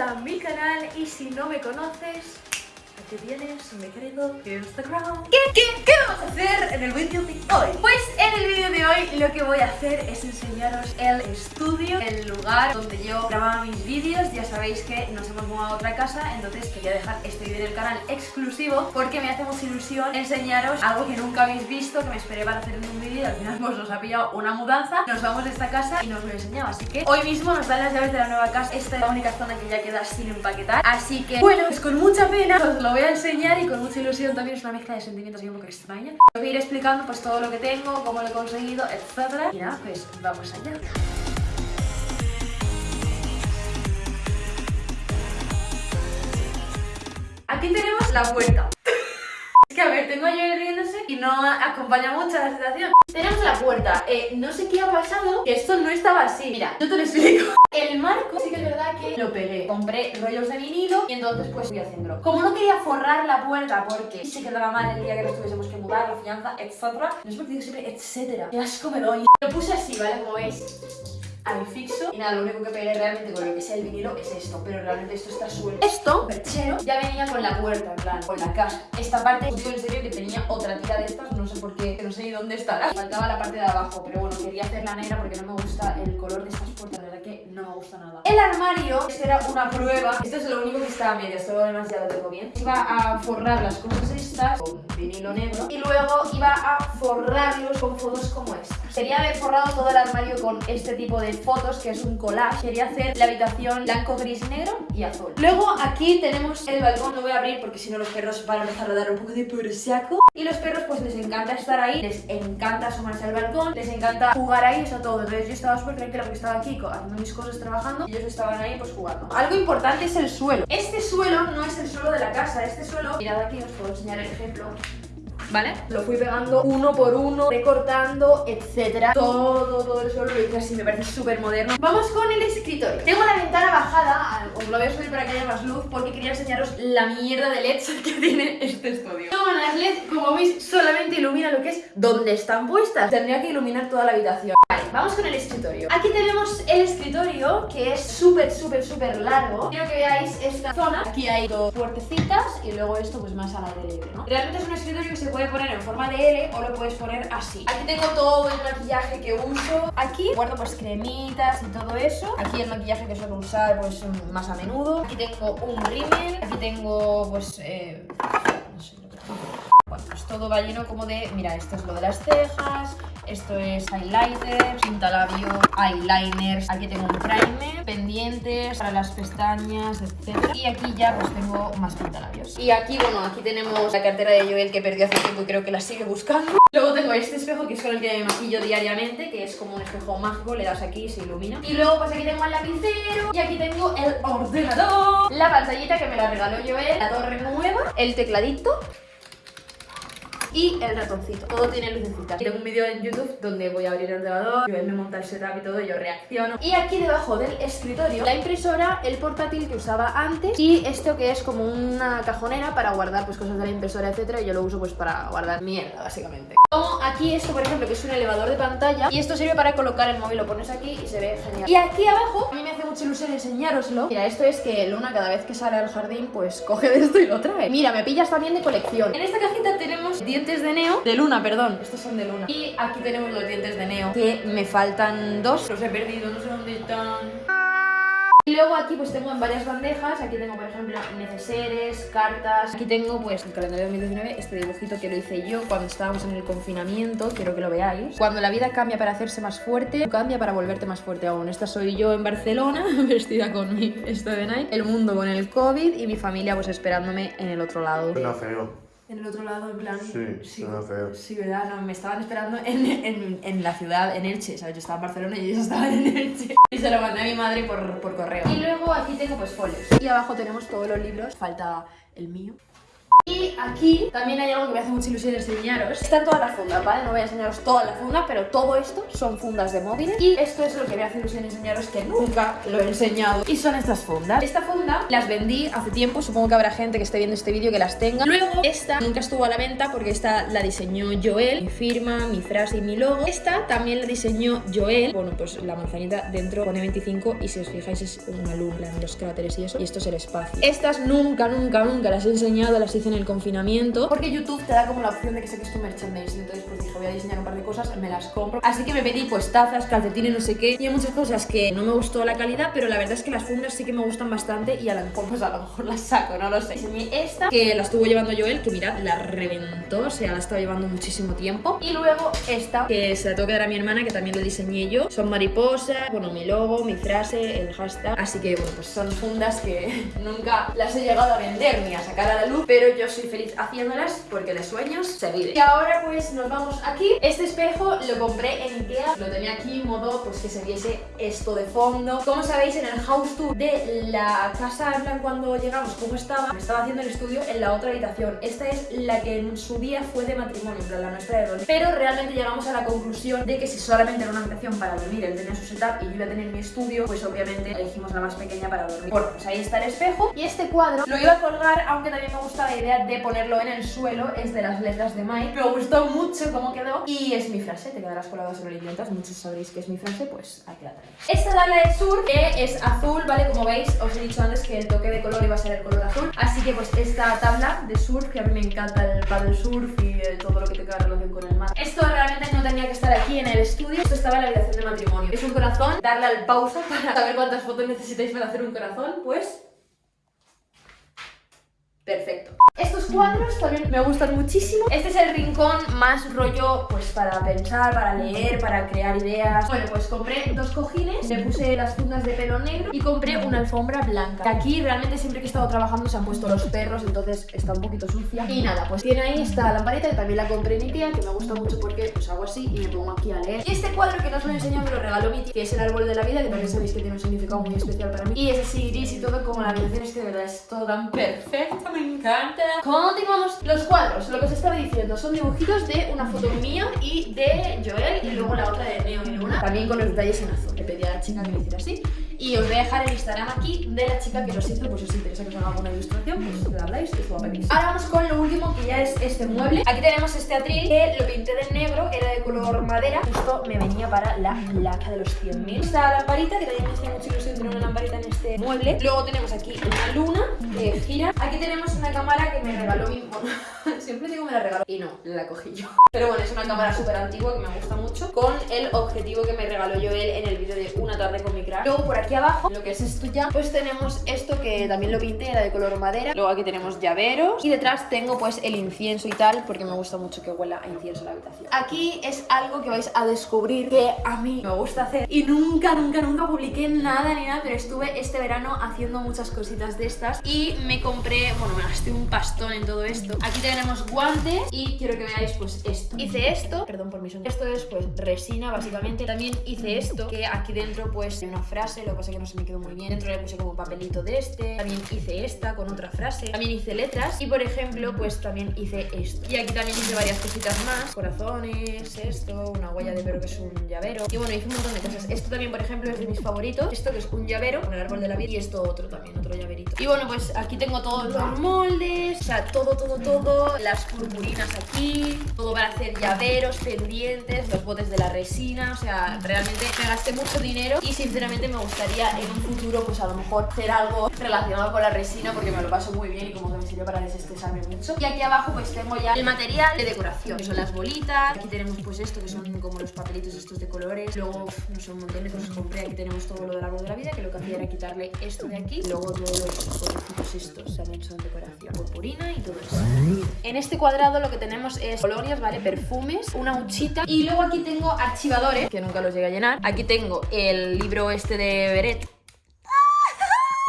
a mi canal y si no me conoces, aquí tienes mi querido Instagram. ¿Qué, qué, qué vamos a hacer en el vídeo de hoy? Pues en el vídeo de hoy lo que voy a hacer es enseñaros el estudio, el lugar donde yo grababa mis vídeos. Ya sabéis que nos hemos mudado a otra casa, entonces quería dejar este vídeo en el canal exclusivo porque me hace mucha ilusión enseñaros algo que nunca habéis visto, que me esperé para hacer un vídeo y al final pues nos ha pillado una mudanza. Nos vamos de esta casa y nos lo he enseñado, así que hoy mismo nos dan las llaves de la nueva casa. Esta es la única zona que ya queda sin empaquetar, así que bueno, pues con mucha pena os lo voy a enseñar y con mucha ilusión también es una mezcla de sentimientos y un poco extraña. Voy a ir explicando pues todo lo que tengo, cómo lo he conseguido, etcétera. Y nada, pues vamos allá. Aquí tenemos la puerta. Es que a ver, tengo a Joel riéndose y no acompaña mucho la situación. Tenemos la puerta. Eh, no sé qué ha pasado, que esto no estaba así. Mira, yo te lo explico. El marco sí que es verdad que lo pegué. Compré rollos de vinilo y entonces pues fui haciéndolo. Como no quería forrar la puerta porque se quedaba mal el día que nos tuviésemos que mudar, la fianza, etc. No es porque digo siempre etcétera. Qué asco me doy. Lo puse así, ¿vale? Como veis fixo y nada, lo único que pegué realmente con lo que sea el vinilo es esto, pero realmente esto está suelto. Esto, perchero, ya venía con la puerta, en plan, con la casa. Esta parte, digo en serio que tenía otra tira de estas, dónde estará. Faltaba la parte de abajo, pero bueno, quería hacerla negra porque no me gusta el color de estas puertas, la verdad que no me gusta nada. El armario, esto era una prueba, esto es lo único que estaba medio, esto lo demás ya lo tengo bien. Iba a forrar las cosas estas con vinilo negro y luego iba a forrarlos con fotos como estas. Quería haber forrado todo el armario con este tipo de fotos, que es un collage. Quería hacer la habitación blanco, gris, negro y azul. Luego aquí tenemos el balcón, no voy a abrir porque si no los perros van a empezar a dar un poco de por saco. Y los perros pues les encanta estar ahí, les encanta asomarse al balcón, les encanta jugar ahí, eso todo. Entonces yo estaba súper tranquila porque estaba aquí haciendo mis cosas, trabajando y ellos estaban ahí pues jugando. Algo importante es el suelo. Este suelo no es el suelo de la casa, este suelo, mirad aquí, os puedo enseñar el ejemplo. ¿Vale? Lo fui pegando uno por uno, recortando, etcétera. Todo, todo suelo lo hice así, me parece súper moderno. Vamos con el escritorio. Tengo la ventana bajada, os lo voy a subir para que haya más luz Porque quería enseñaros la mierda de LEDs que tiene este estudio. Todas las LEDs, como veis, solamente ilumina lo que es donde están puestas. Tendría que iluminar toda la habitación. Vale, vamos con el escritorio. Aquí tenemos el escritorio, que es súper, súper, súper largo. Quiero que veáis esta zona. Aquí hay dos puertecitas y luego esto pues más a la de libre, ¿no? Realmente es un escritorio que se puede puede poner en forma de L o lo puedes poner así. Aquí tengo todo el maquillaje que uso. Aquí guardo pues cremitas y todo eso. Aquí el maquillaje que suelo usar pues más a menudo. Aquí tengo un rímel. Aquí tengo pues... Eh, no sé lo que Bueno, pues todo va lleno como de... Mira, esto es lo de las cejas, esto es highlighter, labio, eyeliners. Aquí tengo un primer, pendientes para las pestañas, etc. Y aquí ya pues tengo más pintalabios. Y aquí, bueno, aquí tenemos la cartera de Joel que perdió hace tiempo y creo que la sigue buscando. Luego tengo este espejo que es con el que me maquillo diariamente, que es como un espejo mágico, le das aquí y se ilumina. Y luego pues aquí tengo el lapicero y aquí tengo el ordenador, la pantallita que me la regaló Joel, la torre nueva, el tecladito y el ratoncito. Todo tiene lucecitas. Tengo un vídeo en YouTube donde voy a abrir el ordenador, yo me monta el setup y todo, yo reacciono. Y aquí debajo del escritorio, la impresora, el portátil que usaba antes y esto que es como una cajonera para guardar pues cosas de la impresora, etcétera, y yo lo uso pues para guardar mierda, básicamente. Como aquí esto, por ejemplo, que es un elevador de pantalla y esto sirve para colocar el móvil, lo pones aquí y se ve genial. Y aquí abajo, a mí me mucha ilusión enseñároslo. Mira, esto es que Luna cada vez que sale al jardín, pues coge de esto y lo trae. Mira, me pillas también de colección. En esta cajita tenemos dientes de Neo, de Luna, perdón, estos son de Luna. Y aquí tenemos los dientes de Neo, que me faltan dos, los he perdido, no sé dónde están. Y luego aquí pues tengo en varias bandejas, aquí tengo por ejemplo neceseres, cartas, aquí tengo pues el calendario de 2019, este dibujito que lo hice yo cuando estábamos en el confinamiento, quiero que lo veáis. Cuando la vida cambia para hacerse más fuerte, cambia para volverte más fuerte aún. Esta soy yo en Barcelona, vestida con mi esto de Nike, el mundo con el COVID y mi familia pues esperándome en el otro lado. Feo en el otro lado, en plan... Sí, sí, feo. Sí, ¿verdad? No, me estaban esperando en, en, en, la ciudad, en Elche, ¿sabes? Yo estaba en Barcelona y ellos estaban en Elche. Y se lo mandé a mi madre por, por correo. Y luego aquí tengo pues folios. Y abajo tenemos todos los libros, falta el mío. Y aquí también hay algo que me hace mucha ilusión enseñaros. Están todas las fundas, ¿vale? No voy a enseñaros toda la funda, pero todo esto son fundas de móviles. Y esto es lo que me hace ilusión enseñaros que nunca lo he enseñado. Y son estas fundas. Esta funda las vendí hace tiempo, supongo que habrá gente que esté viendo este vídeo que las tenga. Luego, esta nunca estuvo a la venta porque esta la diseñó Joel, mi firma, mi frase y mi logo. Esta también la diseñó Joel. Bueno, pues la manzanita dentro pone 25 y si os fijáis es una luna en los cráteres y eso. Y esto es el espacio. Estas nunca, nunca, nunca las he enseñado, las hice en el confinamiento. Porque YouTube te da como la opción de que saques tu merchandise. Entonces pues dije, voy a diseñar un par de cosas, me las compro. Así que me pedí pues tazas, calcetines, no sé qué. Y hay muchas cosas que no me gustó la calidad, pero la verdad es que las fundas sí que me gustan bastante y a lo mejor pues a lo mejor las saco, no lo sé. Esta, que la estuvo llevando Joel, que mirad, la reventó, o sea, la estaba llevando muchísimo tiempo. Y luego esta, que se la tengo que dar a mi hermana, que también lo diseñé yo. Son mariposas, bueno, mi logo, mi frase, el hashtag. Así que, bueno, pues son fundas que nunca las he llegado a vender ni a sacar a la luz, pero yo soy feliz haciéndolas porque de sueños se vive. Y ahora pues nos vamos aquí. Este espejo lo compré en Ikea, lo tenía aquí modo pues que se viese esto de fondo. Como sabéis, en el house tour de la casa, en plan cuando llegamos, cómo estaba, me estaba haciendo el estudio en la otra habitación. Esta es la que en su día fue de matrimonio, en plan la nuestra de dormir. Pero realmente llegamos a la conclusión de que si solamente era una habitación para dormir, él tenía su setup y yo iba a tener mi estudio, pues obviamente elegimos la más pequeña para dormir. Bueno, pues ahí está el espejo. Y este cuadro lo iba a colgar, aunque también me gusta la idea de ponerlo en el suelo, es de las letras de Mike. Me gustó mucho cómo quedó y es mi frase, te quedarás colgado sobre intentas, muchos sabréis que es mi frase, pues aquí la tenéis. Esta tabla de surf que es azul, ¿vale? Como veis, os he dicho antes que el toque de color iba a ser el color azul, así que pues esta tabla de surf, que a mí me encanta el paddle surf y eh, todo lo que tenga relación con el mar. Esto realmente no tenía que estar aquí en el estudio, esto estaba en la habitación de matrimonio. Es un corazón, darle al pausa para saber cuántas fotos necesitáis para hacer un corazón, pues... Perfecto. Estos cuadros también me gustan muchísimo. Este es el rincón más rollo, pues para pensar, para leer, para crear ideas. Bueno, pues compré dos cojines, le puse las fundas de pelo negro y compré una alfombra blanca. Que aquí realmente siempre que he estado trabajando se han puesto los perros, entonces está un poquito sucia. Y nada, pues tiene ahí esta lamparita que también la compré en Ikea, que me gusta mucho porque pues hago así y me pongo aquí a leer. Y este cuadro que no os lo he enseñado me lo regaló mi tía, que es el árbol de la vida, que también sabéis que tiene un significado muy especial para mí. Y es así gris y todo, como la habitación es que de verdad es todo tan perfecto, me encanta. Continuamos. Los cuadros, lo que os estaba diciendo, son dibujitos de una foto mía y de Joel y luego la otra de Neo y Luna. También con los detalles en azul. Le pedí a la chica que me hiciera así. Y os voy a dejar el Instagram aquí de la chica que los hizo, pues si os interesa que os haga alguna ilustración, pues la habláis, que es guapísimo. Ahora vamos con lo último, que ya es este mueble. Aquí tenemos este atril, que lo pinté de negro, era de color madera. Esto me venía para la laca de los 100.000. Esta lamparita, que también me hacía mucha ilusión tener una lamparita en este mueble. Luego tenemos aquí una luna que gira. Aquí tenemos una cámara que me regaló mi... Siempre digo me la regaló y no, la cogí yo. Pero bueno, es una cámara súper antigua que me gusta mucho, con el objetivo que me regaló Joel en el vídeo de una tarde con mi crack. Luego por aquí abajo, lo que es esto ya, pues tenemos esto que también lo pinté, era de color madera. Luego aquí tenemos llaveros y detrás tengo pues el incienso y tal, porque me gusta mucho que huela a incienso la habitación. Aquí es algo que vais a descubrir que a mí me gusta hacer y nunca, nunca, nunca publiqué nada ni nada, pero estuve este verano haciendo muchas cositas de estas y me compré, bueno, me gasté un pastón en todo esto. Aquí tenemos guantes y quiero que veáis pues esto. Hice esto, perdón por mi sonido. Esto es pues resina básicamente. También hice esto, que aquí dentro pues hay una frase, lo pasa que no se me quedó muy bien. Dentro le puse como papelito de este. También hice esta con otra frase. También hice letras y por ejemplo pues también hice esto. Y aquí también hice varias cositas más. Corazones, esto, una huella de perro que es un llavero. Y bueno, hice un montón de cosas. Esto también por ejemplo es de mis favoritos. Esto que es un llavero con el árbol de la vida y esto otro también, otro llaverito. Y bueno, pues aquí tengo todos los moldes, o sea, todo, todo, todo. Las purpurinas aquí, todo para hacer llaveros, pendientes, los botes de la resina. O sea, realmente me gasté mucho dinero y sinceramente me gustaría en un futuro, pues a lo mejor hacer algo relacionado con la resina porque me lo paso muy bien y como que me sirve para desestresarme mucho. Y aquí abajo pues tengo ya el material de decoración, que son las bolitas. Aquí tenemos pues esto, que son como los papelitos estos de colores. Luego, no sé, un montón de cosas compré. Aquí tenemos todo lo del árbol de la vida, que lo que hacía era quitarle esto de aquí. Luego todos los botecitos estos también son decoración. Purpurina y todo eso. En este cuadrado lo que tenemos es colonias, ¿vale? Perfumes, una huchita y luego aquí tengo archivadores, que nunca los llegué a llenar. Aquí tengo el libro este de Beret,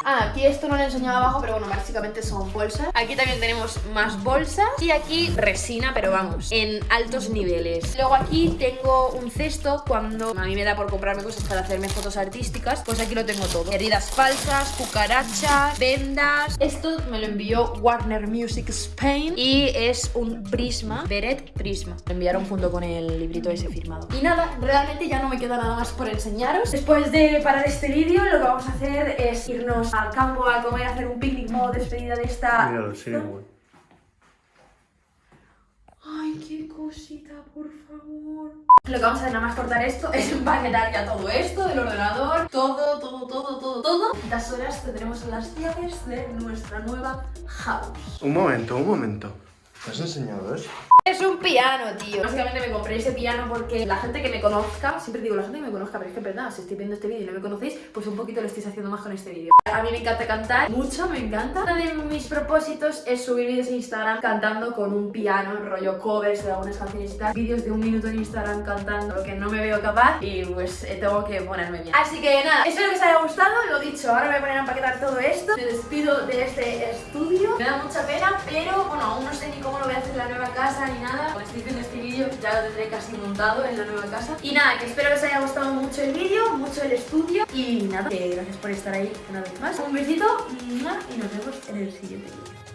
Ah, aquí esto no lo he enseñado abajo, pero bueno, básicamente son bolsas. Aquí también tenemos más bolsas y aquí resina, pero vamos, en altos niveles. Luego aquí tengo un cesto cuando a mí me da por comprarme cosas para hacerme fotos artísticas, pues aquí lo tengo todo. Heridas falsas, cucarachas, vendas. Esto me lo envió Warner Music Spain y es un prisma, Beret Prisma. Me enviaron junto con el librito ese firmado. Y nada, realmente ya no me queda nada más por enseñaros. Después de parar este vídeo, lo que vamos a hacer es irnos al campo a comer, a hacer un picnic modo despedida de esta... Míralo, sí, güey. Ay, qué cosita, por favor. Lo que vamos a hacer nada más cortar esto es empaquetar ya todo esto del ordenador, todo, todo, todo, todo, todo. En estas horas tendremos las llaves de nuestra nueva house. Un momento, un momento. ¿Te has enseñado eso? Es un piano, tío. Básicamente me compré ese piano porque la gente que me conozca, siempre digo la gente me conozca, pero es que es verdad, si estoy viendo este vídeo y no me conocéis, pues un poquito lo estáis haciendo más con este vídeo. A mí me encanta cantar, mucho, me encanta. Uno de mis propósitos es subir vídeos en Instagram cantando con un piano, rollo covers de algunas canciones y tal. Vídeos de un minuto en Instagram cantando, lo que no me veo capaz y pues eh, tengo que ponerme bien. Así que nada, espero que os haya gustado, lo dicho, ahora me voy a poner a empaquetar todo esto. Me despido de este estudio, me da mucha pena, pero bueno, aún no sé ni cómo lo voy a hacer en la nueva casa ni nada. Cuando estéis viendo este vídeo ya lo tendré casi montado en la nueva casa. Y nada, que espero que os haya gustado mucho el vídeo, mucho el estudio y nada, que gracias por estar ahí una vez más. Un besito y nos vemos en el siguiente vídeo.